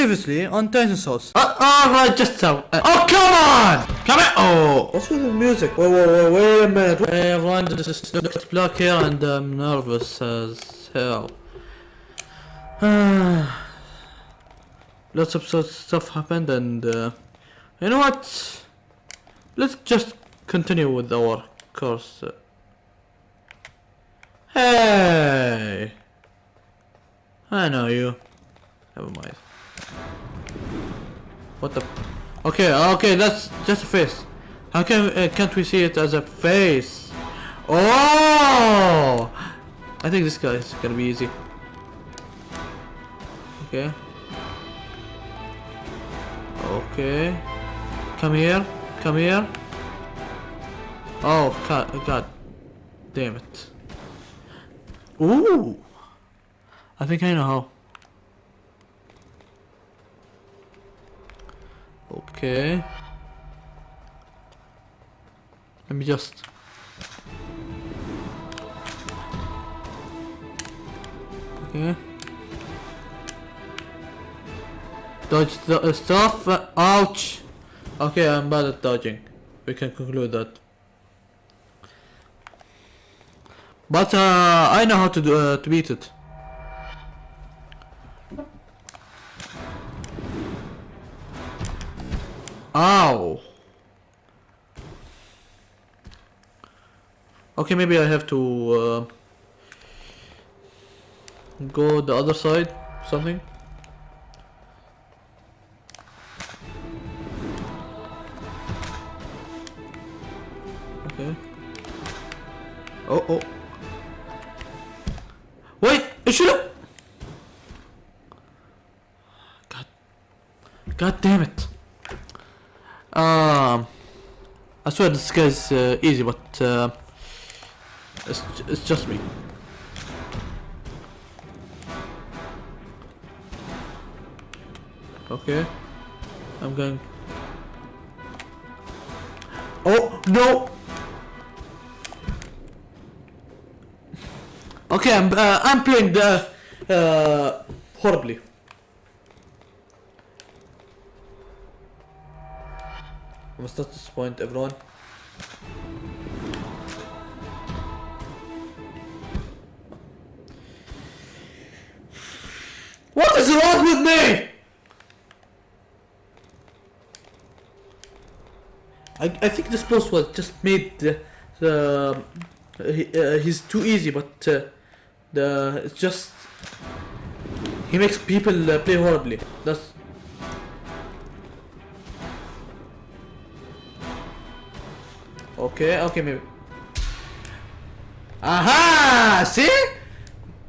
previously on Titan Souls. Uh, Alright, just so. Uh, oh, come on! Come on! Oh! What's with the music? Wait, wait, wait, wait a minute. Hey everyone, this is Dr. Black here and I'm nervous as hell. Lots of sort- stuff happened and uh, you know what? Let's just continue with our course. Hey! I know you. Never mind. What the? Okay, okay, that's just a face. How can uh, can't we see it as a face? Oh! I think this guy is gonna be easy. Okay. Okay. Come here. Come here. Oh god, god. Damn it. Ooh. I think I know how. Okay. Let me just. Okay. Dodge the stuff. Ouch. Okay, I'm bad at dodging. We can conclude that. But uh, I know how to do uh, to beat it. Ow. Okay, maybe I have to uh, go the other side, something. Okay. Oh, oh. Wait, it should. God. God damn it. Um, I swear this guy's uh, easy, but uh, it's, it's just me. Okay, I'm going. Oh no! Okay, I'm uh, I'm playing the uh, horribly. I must not disappoint everyone. What is wrong with me? I, I think this boss was just made the, the he, uh, he's too easy, but uh, the it's just he makes people uh, play horribly. That's Okay, okay, maybe. Aha! See?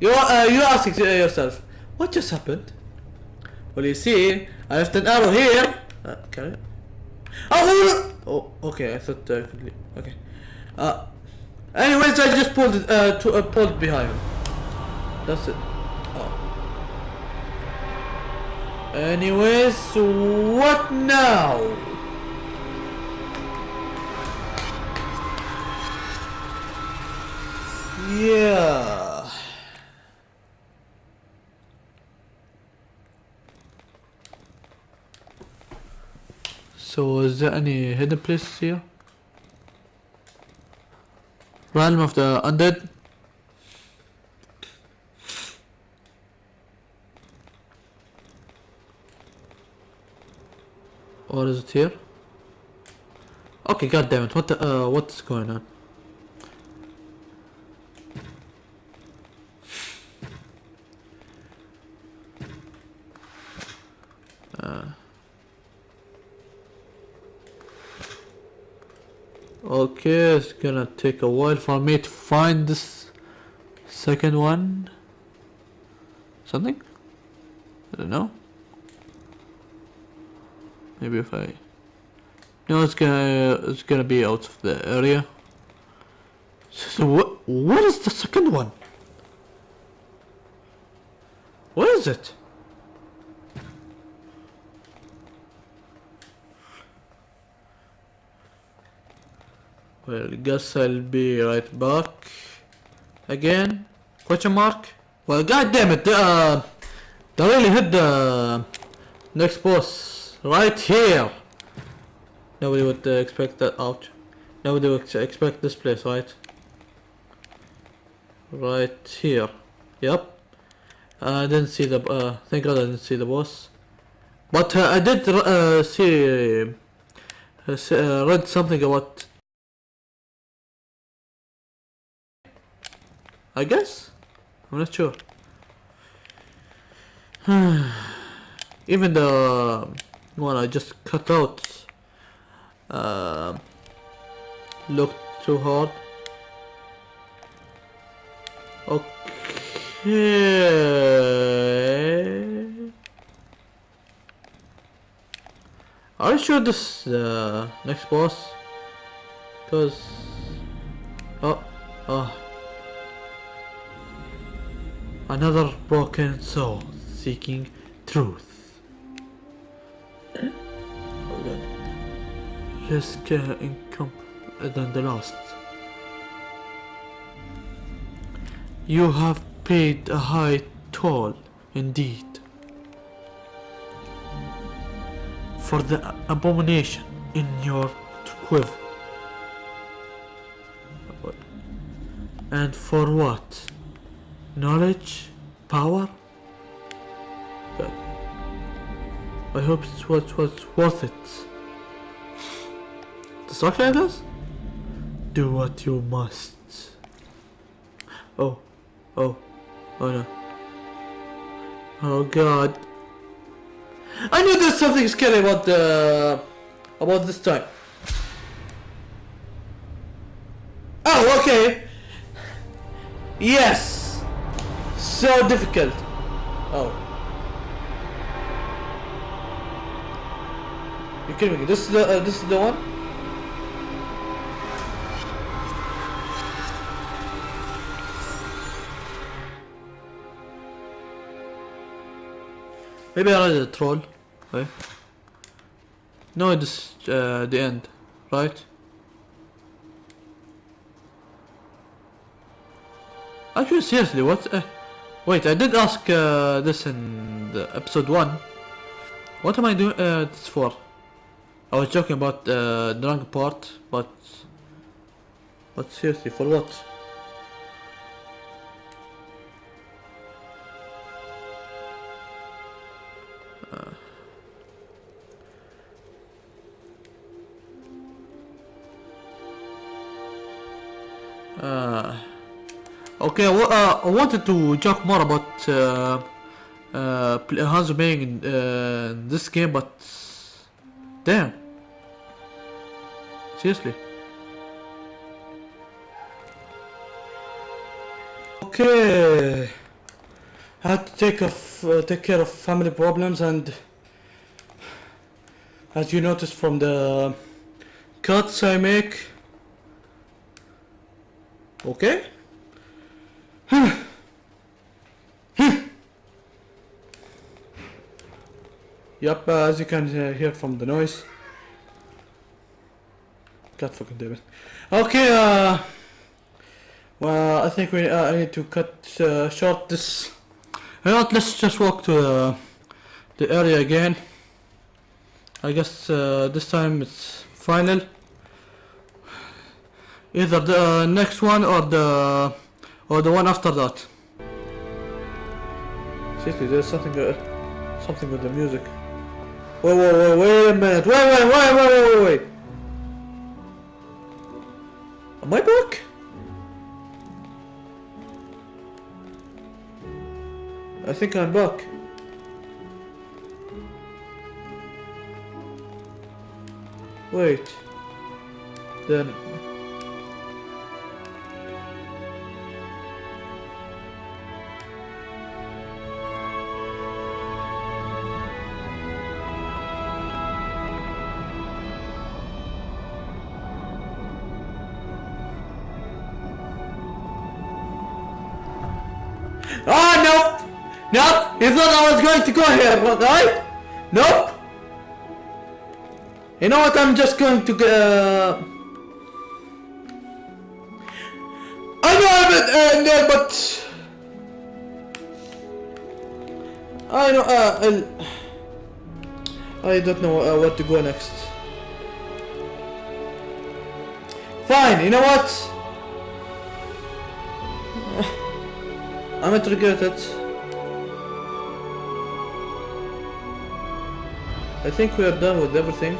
You uh, you asking to yourself, what just happened? Well, you see, I left an arrow here. Uh, can I? Oh, oh, okay. I thought uh, I could leave. Okay. Uh, anyways, I just pulled it, uh, to, uh, pulled behind. That's it. Oh. Anyways, what now? Yeah. So is there any hidden places here? Realm of the Undead? Or is it here? Okay, god damn it, what the, uh, what's going on? Okay, it's gonna take a while for me to find this second one. Something? I don't know. Maybe if I... No, it's gonna it's gonna be out of the area. So what what is the second one? What is it? Well, guess I'll be right back. Again? Question mark? Well, god damn it, uh, they really hit the Next boss, right here. Nobody would uh, expect that. out. Nobody would expect this place, right? Right here. Yep. I didn't see the. Uh, thank God I didn't see the boss. But uh, I did uh, see. Uh, uh, read something about. I guess. I'm not sure. Even the one I just cut out uh, looked too hard. Okay. Are you sure this uh, next boss? Cause oh oh another broken soul seeking truth. Less care income than the last. You have paid a high toll indeed for the abomination in your quiver. And for what? Knowledge? Power? Good. I hope it's what was worth it. The this? Do what you must. Oh, oh, oh no. Oh god. I knew there's something scary about the about this time. Oh, okay. Yes. So difficult. Oh. You kidding me? This is the uh, this is the one. Maybe I a troll. Right? No, it's uh, the end, right? Actually, seriously, what? Uh, wait, I did ask uh, this in episode one. What am I doing uh, this for? I was joking about uh, wrong part, but but seriously, for what? Okay, uh, I wanted to talk more about uh, uh, Hanzo playing in uh, this game, but damn, seriously. Okay, I had to take of uh, take care of family problems, and as you noticed from the cuts I make. Okay. yep, uh, as you can uh, hear from the noise. God fucking damn it. Okay, uh, well, I think we uh, I need to cut uh, short this. You know let's just walk to the, the area again. I guess uh, this time it's final. Either the uh, next one or the or the one after that. Seriously, there's something uh, something with the music. Wait, wait, wait, wait a minute. Wait, wait, wait, wait, wait, wait. Am I back? I think I'm back. Wait. Then nope! You thought I was going to go here, right? Nope! You know what, I'm just going to uh... I know I'm there, but... I know, uh... I don't know uh, what to go next. Fine, you know what? I'm not regret it. I think we are done with everything.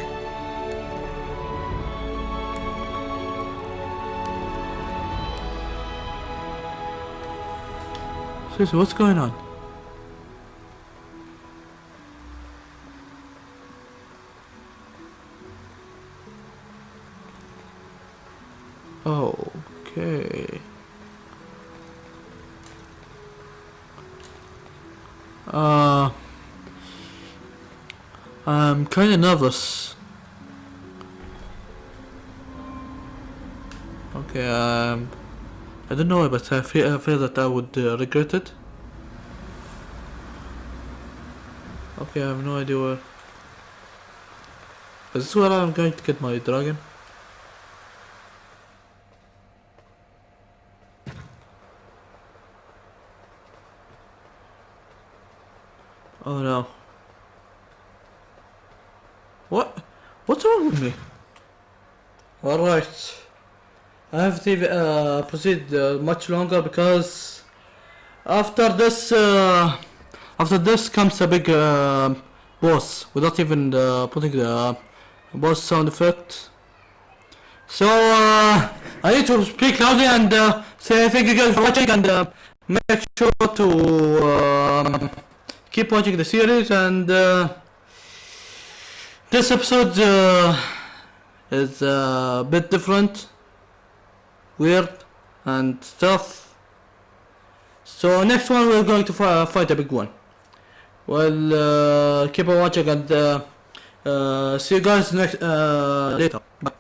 Seriously, what's going on? Okay. Uh, I'm kind of nervous. Okay, um, I don't know, but I feel, I feel that I would uh, regret it. Okay, I have no idea where. Is this where I'm going to get my dragon? Oh no. What? What's wrong with me? Alright. I have to uh, proceed uh, much longer because after this uh, after this comes a big uh, boss without even uh, putting the boss sound effect. So uh, I need to speak loudly and say thank you guys for watching and make sure to um, keep watching the series and this episode is a bit different weird and stuff so next one we're going to fight a big one. Well uh, keep on watching and uh, uh, see you guys next uh, later. Bye.